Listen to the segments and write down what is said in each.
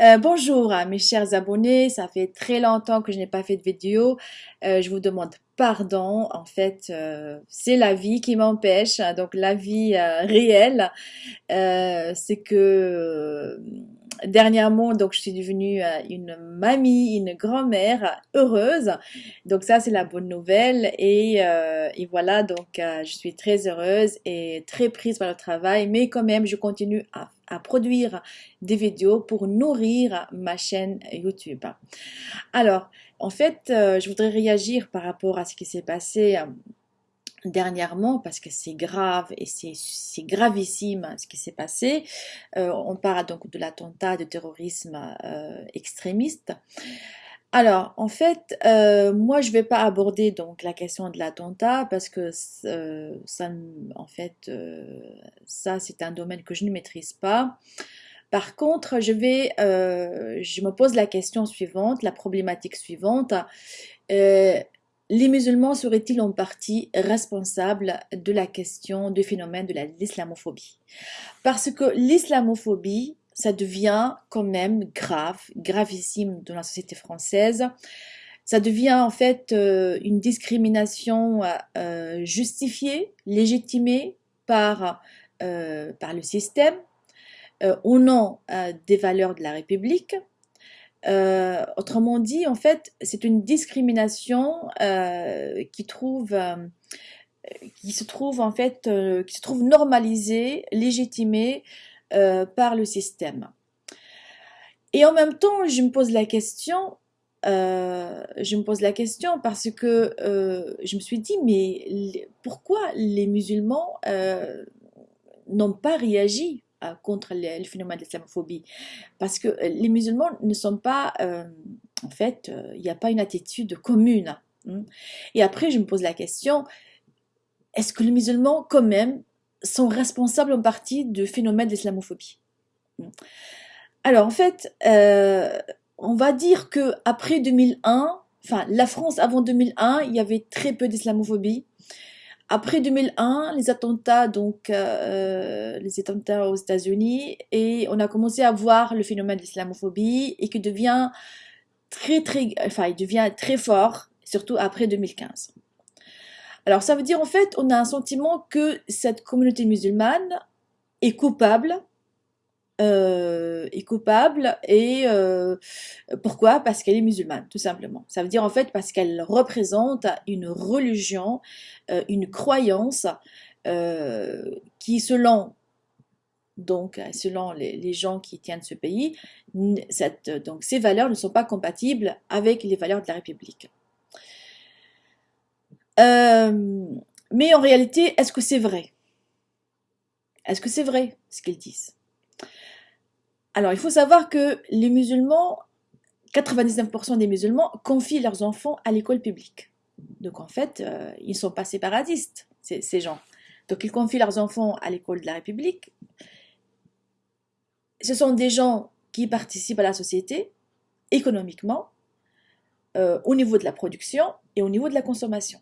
Euh, bonjour à mes chers abonnés, ça fait très longtemps que je n'ai pas fait de vidéo, Euh, je vous demande pardon, en fait euh, c'est la vie qui m'empêche, hein, donc la vie réelle, c'est que dernièrement donc je suis devenue une mamie, une grand-mère heureuse, donc ça c'est la bonne nouvelle et, et voilà donc je suis très heureuse et très prise par le travail, mais quand même je continue à à produire des vidéos pour nourrir ma chaîne YouTube. Alors, en fait, euh, je voudrais réagir par rapport à ce qui s'est passé euh, dernièrement parce que c'est grave et c'est gravissime ce qui s'est passé. Euh, on parle donc de l'attentat de terrorisme extrémiste. Alors, en fait, euh, moi, je vais pas aborder donc la question de l'attentat parce que euh, ça, en fait, euh, ça, c'est un domaine que je ne maîtrise pas. Par contre, je vais, je me pose la question suivante, la problématique suivante. Les musulmans seraient-ils en partie responsables de la question du phénomène de la- l'islamophobie? Parce que l'islamophobie, ça devient quand même grave, gravissime dans la société française. Ça devient en fait euh, une discrimination euh, justifiée, légitimée par, euh, par le système au nom des valeurs de la République. Autrement dit, en fait, c'est une discrimination qui trouve, qui se trouve en fait, qui se trouve normalisée, légitimée euh, par le système. Et en même temps, je me pose la question, euh, je me pose la question parce que euh, je me suis dit, mais pourquoi les musulmans n'ont pas réagi contre le, phénomène de l'islamophobie? Parce que les musulmans ne sont pas, en fait, il n'y a pas une attitude commune. hein. Et après, je me pose la question, est-ce que les musulmans, quand même, sont responsables en partie du phénomène de l'islamophobie? Alors, en fait, euh, on va dire que après 2001, enfin, la France avant 2001, il y avait très peu d'islamophobie. Après 2001, les attentats, donc euh, les attentats aux États-Unis, et on a commencé à voir le phénomène de l'islamophobie et qui devient très très, enfin, il devient très fort, surtout après 2015. Alors, ça veut dire en fait, on a un sentiment que cette communauté musulmane est coupable euh, est coupable et euh, pourquoi? Parce qu'elle est musulmane, tout simplement. Ça veut dire en fait parce qu'elle représente une religion, euh, une croyance qui, selon donc selon les, gens qui tiennent ce pays, ces valeurs ne sont pas compatibles avec les valeurs de la République. Euh, mais en réalité, est-ce que c'est vrai? Est-ce que c'est vrai ce qu'ils disent? Alors, il faut savoir que les musulmans, 99% des musulmans confient leurs enfants à l'école publique. Donc, en fait, euh, ils ne sont pas séparatistes, ces, gens. Donc, ils confient leurs enfants à l'école de la République. Ce sont des gens qui participent à la société économiquement, euh, au niveau de la production et au niveau de la consommation.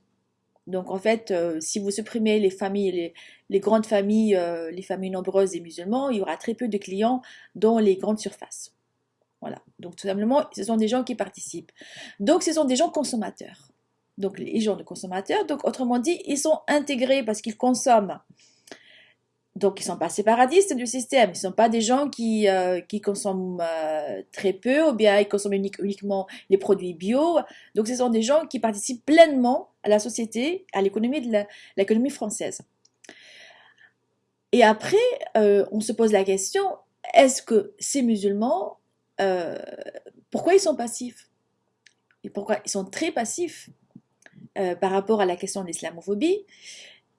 Donc, en fait, euh, si vous supprimez les familles, les, grandes familles, euh, les familles nombreuses des musulmans, il y aura très peu de clients dans les grandes surfaces. Voilà. Donc, tout simplement, ce sont des gens qui participent. Donc, ce sont des gens consommateurs. Donc, les gens de consommateurs, donc, autrement dit, ils sont intégrés parce qu'ils consomment. Donc, ils sont pas séparatistes du système. Ils sont pas des gens qui, euh, qui consomment euh, très peu ou bien ils consomment unique- uniquement les produits bio. Donc, ce sont des gens qui participent pleinement à la société, à l'économie de l'économie française. Et après, euh, on se pose la question, est-ce que ces musulmans, pourquoi ils sont passifs? Et pourquoi ils sont très passifs par rapport à la question de l'islamophobie?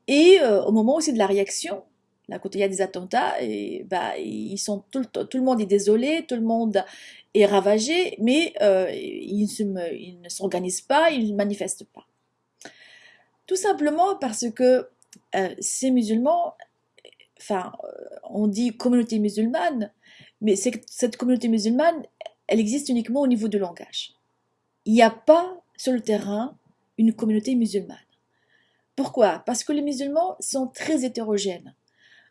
Et au moment aussi de la réaction, là, quand il y a des attentats, et, bah, ils sont tout le, monde est désolé, tout le monde est ravagé, mais euh, ils, ne s'organisent pas, ils ne manifestent pas. Tout simplement parce que euh, ces musulmans, enfin, euh, on dit communauté musulmane, mais cette communauté musulmane, elle existe uniquement au niveau du langage. Il n'y a pas sur le terrain une communauté musulmane. Pourquoi? Parce que les musulmans sont très hétérogènes.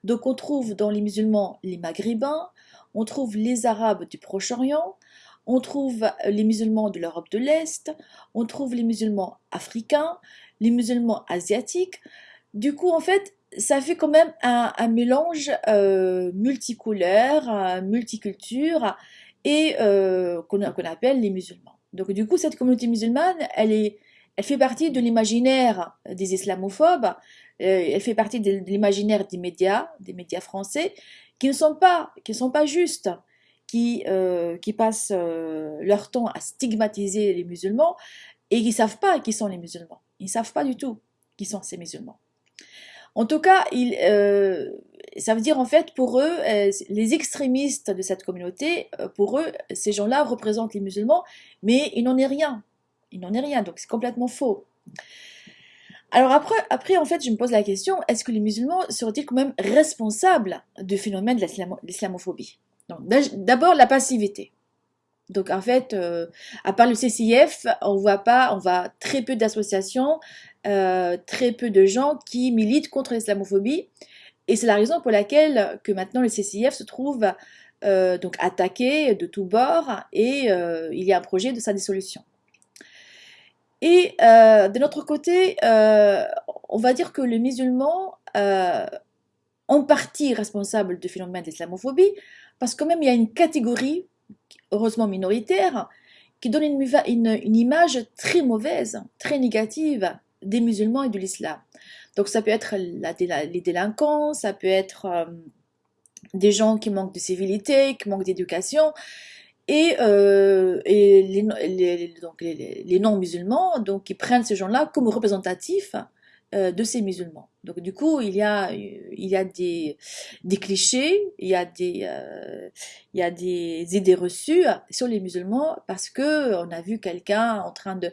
Donc on trouve dans les musulmans les maghrébins, on trouve les arabes du Proche-Orient, on trouve les musulmans de l'Europe de l'Est, on trouve les musulmans africains, les musulmans asiatiques. Du coup, en fait, ça fait quand même un, mélange euh, multicouleur, multiculture, et euh, qu'on appelle les musulmans. Donc du coup, cette communauté musulmane, elle, est, elle fait partie de l'imaginaire des islamophobes, euh, elle fait partie de, l'imaginaire des médias, des médias français, qui ne sont pas, qui sont pas justes, qui, euh, qui passent leur temps à stigmatiser les musulmans et qui ne savent pas qui sont les musulmans. Ils ne savent pas du tout qui sont ces musulmans. En tout cas, il, euh, ça veut dire en fait pour eux, euh, les extrémistes de cette communauté, euh, pour eux, ces gens-là représentent les musulmans, mais il n'en est rien. Il n'en est rien, donc c'est complètement faux. Alors après, après, en fait, je me pose la question, est-ce que les musulmans seraient-ils quand même responsables du phénomène de l'islamophobie? D'abord, la passivité. Donc en fait, à part le CCIF, on voit pas, on voit très peu d'associations euh, très peu de gens qui militent contre l'islamophobie. Et c'est la raison pour laquelle que maintenant le CCIF se trouve euh, donc attaqué de tous bords et euh, il y a un projet de sa dissolution. Et de notre côté, on va dire que les musulmans en partie responsables du phénomène de l'islamophobie parce que même il y a une catégorie, heureusement minoritaire, qui donne une, une image très mauvaise, très négative des musulmans et de l'islam. Donc ça peut être les délinquants, ça peut être euh, des gens qui manquent de civilité, qui manquent d'éducation, et, euh, les, les non-musulmans, donc qui prennent ces gens-là comme représentatifs de ces musulmans. Donc du coup, il y a, il y a des, des clichés, il y a des, euh, il y a des idées reçues sur les musulmans parce que on a vu quelqu'un en train de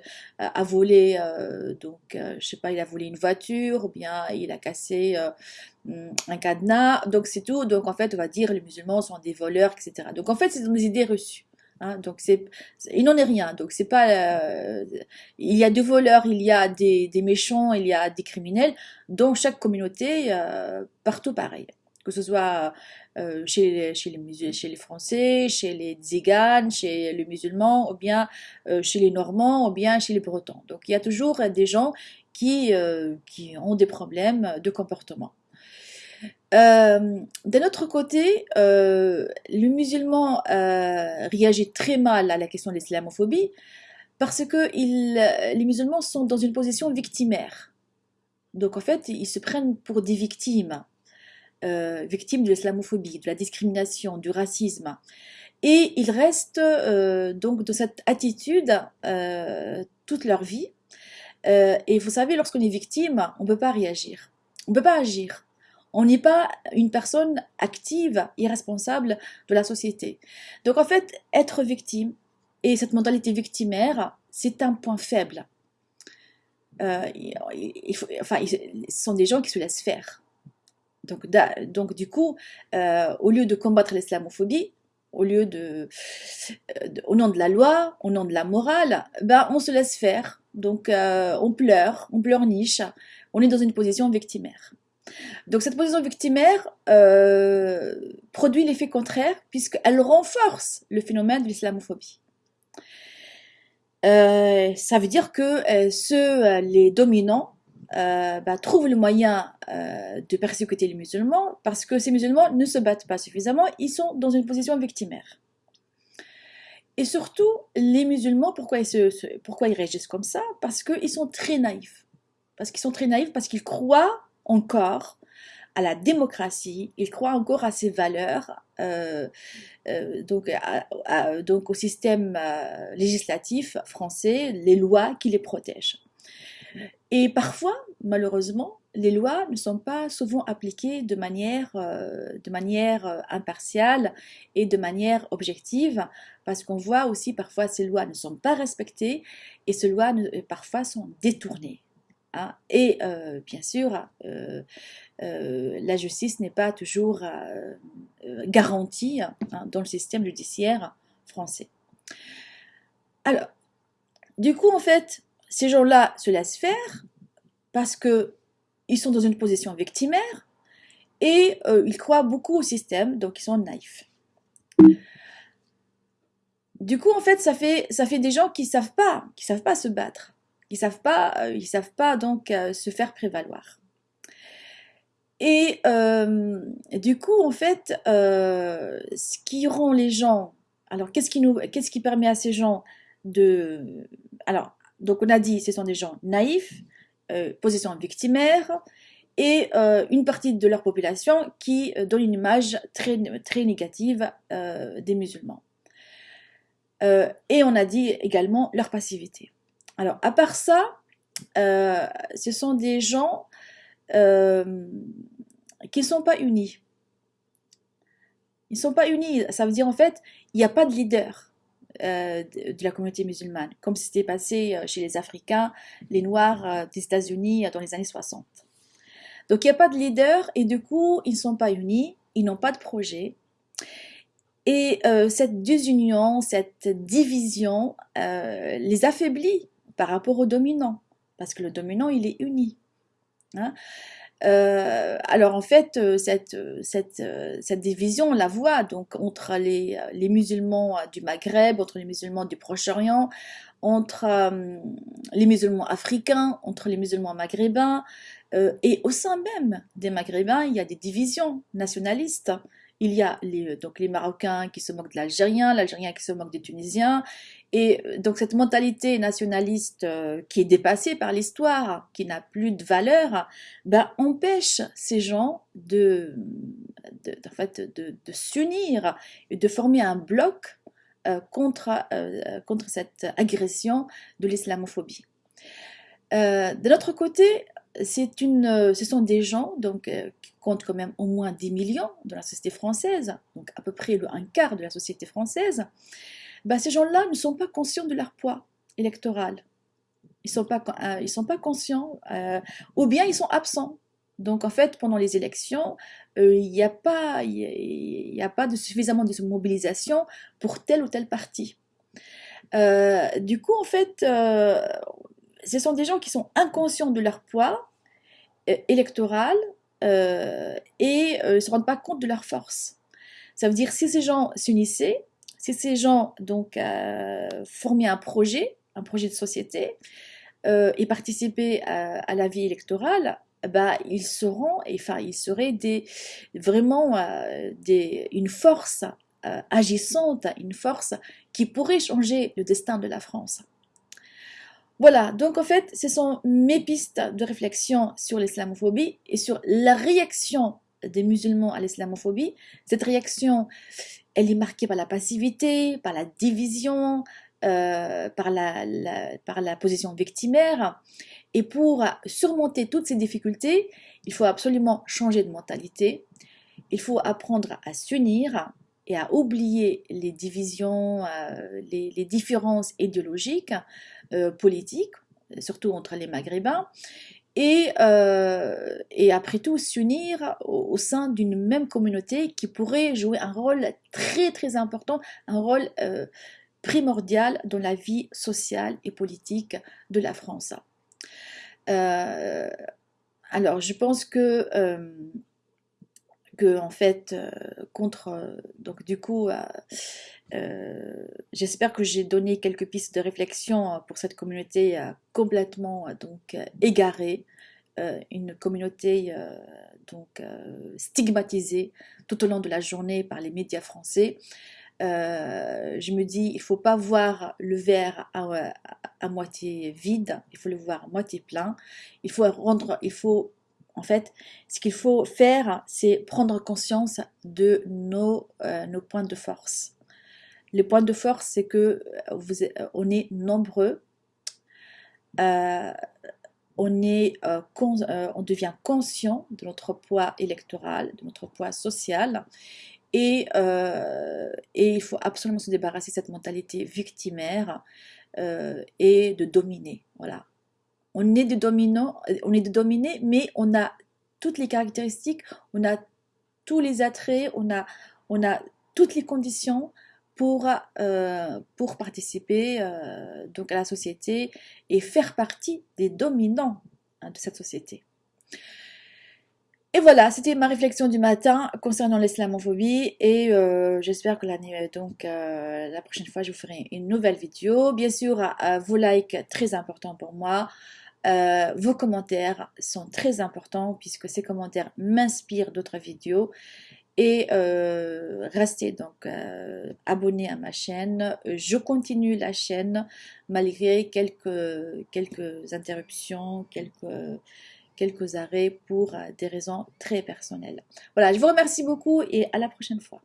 voler, euh, donc je sais pas, il a volé une voiture ou bien il a cassé un cadenas. Donc c'est tout. Donc en fait, on va dire les musulmans sont des voleurs, etc. Donc en fait, c'est des idées reçues. Hein, donc il n'en est rien. Donc c'est pas, euh, il y a des voleurs, il y a des, méchants, il y a des criminels. Dans chaque communauté, euh, partout pareil. Que ce soit euh, chez, chez, les chez les Français, chez les Tziganes, chez les musulmans, ou bien chez les Normands, ou bien chez les Bretons. Donc il y a toujours des gens qui, qui ont des problèmes de comportement. Euh, d'un autre côté, euh, le musulman euh, réagit très mal à la question de l'islamophobie parce que les musulmans sont dans une position victimaire. Donc en fait, ils se prennent pour des victimes, victimes de l'islamophobie, de la discrimination, du racisme. Et ils restent donc de cette attitude toute leur vie. et vous savez, lorsqu'on est victime, on ne peut pas réagir, on ne peut pas agir on n'est pas une personne active, irresponsable de la société. Donc en fait, être victime et cette mentalité victimaire, c'est un point faible. Euh, enfin, ce sont des gens qui se laissent faire. Donc, du coup, euh, au lieu de combattre l'islamophobie, au lieu de, euh, au nom de la loi, au nom de la morale, ben on se laisse faire. Donc on pleure, on pleurniche, on est dans une position victimaire. Donc cette position victimaire euh, produit l'effet contraire puisqu'elle renforce le phénomène de l'islamophobie. Euh, ça veut dire que euh, ceux, les dominants, bah, trouvent le moyen de persécuter les musulmans parce que ces musulmans ne se battent pas suffisamment, ils sont dans une position victimaire. Et surtout, les musulmans, pourquoi ils, se, pourquoi ils réagissent comme ça? Parce qu'ils sont très naïfs. Parce qu'ils sont très naïfs, parce qu'ils croient encore à la démocratie, il croit encore à ses valeurs, euh, euh, donc, au système euh, législatif français, les lois qui les protègent. Et parfois, malheureusement, les lois ne sont pas souvent appliquées de manière, de manière impartiale et de manière objective, parce qu'on voit aussi parfois ces lois ne sont pas respectées et ces lois parfois sont détournées. Hein. Et euh, bien sûr, euh, euh, la justice n'est pas toujours garantie hein, dans le système judiciaire français. Alors, du coup, en fait, ces gens-là se laissent faire parce qu'ils sont dans une position victimaire et ils croient beaucoup au système, donc ils sont naïfs. Du coup, en fait, ça fait, ça fait des gens qui savent pas, qui savent pas se battre, qui savent pas, ils savent pas donc se faire prévaloir. Et du coup, en fait, ce qui rend les gens, alors qu'est-ce qui nous, qu'est-ce qui permet à ces gens de, alors, donc on a dit, ce sont des gens naïfs, euh, position victimaire, et euh, une partie de leur population qui euh, donne une image très, très négative des musulmans. et on a dit également leur passivité. Alors, à part ça, ce sont des gens qui ne sont pas unis. Ils ne sont pas unis, ça veut dire en fait, il n'y a pas de leader. Euh, de la communauté musulmane, comme c'était passé euh, chez les Africains, les Noirs euh, des États-Unis dans les années 60. Donc il n'y a pas de leader et du coup ils ne sont pas unis, ils n'ont pas de projet. Et cette désunion, cette division les affaiblit par rapport au dominant, parce que le dominant il est uni. Hein. Euh, alors en fait, euh, cette, euh, cette, cette, division, on la voit donc entre les, les, musulmans du Maghreb, entre les musulmans du Proche-Orient, entre les musulmans africains, entre les musulmans maghrébins, et au sein même des maghrébins, il y a des divisions nationalistes. Il y a les, donc les Marocains qui se moquent de l'Algérien, l'Algérien qui se moque des Tunisiens, et euh, donc cette mentalité nationaliste euh, qui est dépassée par l'histoire, qui n'a plus de valeur, ben, empêche ces gens de, s'unir et de former un bloc euh, contre cette agression de l'islamophobie. de l'autre côté, c'est une, ce sont des gens donc, qui comptent quand même au moins 10 millions dans la société française, donc à peu près un quart de la société française, bah, ces gens-là ne sont pas conscients de leur poids électoral. Ils ne sont, pas, euh, sont pas conscients, euh, ou bien ils sont absents. Donc en fait, pendant les élections, euh, il n'y a, pas, y a pas de suffisamment de mobilisation pour tel ou tel parti. du coup, en fait, ce sont des gens qui sont inconscients de leur poids électoral et ne se rendent pas compte de leur force. Ça veut dire si ces gens s'unissaient, si ces gens donc euh, formaient un projet, un projet de société, euh, et participaient à, la vie électorale, bah, ils seront, enfin, ils seraient des, vraiment euh, des, une force agissante, une force qui pourrait changer le destin de la France. Voilà, donc en fait, ce sont mes pistes de réflexion sur l'islamophobie et sur la réaction des musulmans à l'islamophobie. Cette réaction, elle est marquée par la passivité, par la division, euh, par, la, position victimaire. Et pour surmonter toutes ces difficultés, il faut absolument changer de mentalité. Il faut apprendre à s'unir et à oublier les divisions, euh, les, différences idéologiques, euh, politiques, surtout entre les Maghrébins, et, euh, après tout s'unir au, sein d'une même communauté qui pourrait jouer un rôle très très important, un rôle euh, primordial dans la vie sociale et politique de la France. Alors je pense que que en fait contre donc du coup j'espère que j'ai donné quelques pistes de réflexion pour cette communauté complètement donc égarée une communauté donc stigmatisée tout au long de la journée par les médias français. Je me dis il faut pas voir le verre à, à, moitié vide il faut le voir à moitié plein. Il faut rendre il faut en fait, ce qu'il faut faire, c'est prendre conscience de nos, euh, points de force. Le point de force, c'est que euh, vous, euh, on est nombreux, on, est, on devient conscient de notre poids électoral, de notre poids social, et, et il faut absolument se débarrasser de cette mentalité victimaire et de dominer. Voilà on est des dominants, on est dominés, mais on a toutes les caractéristiques, on a tous les attraits, on a, toutes les conditions pour, euh, pour participer euh, donc à la société et faire partie des dominants hein, de cette société. Et voilà, c'était ma réflexion du matin concernant l'islamophobie et euh, j'espère que donc euh, la prochaine fois je vous ferai une nouvelle vidéo. Bien sûr, euh, vos likes très importants pour moi. Vos commentaires sont très importants puisque ces commentaires m'inspirent d'autres vidéos et restez donc abonnés à ma chaîne. Je continue la chaîne malgré quelques, quelques interruptions, quelques quelques arrêts pour euh, des raisons très personnelles. Voilà, je vous remercie beaucoup et à la prochaine fois.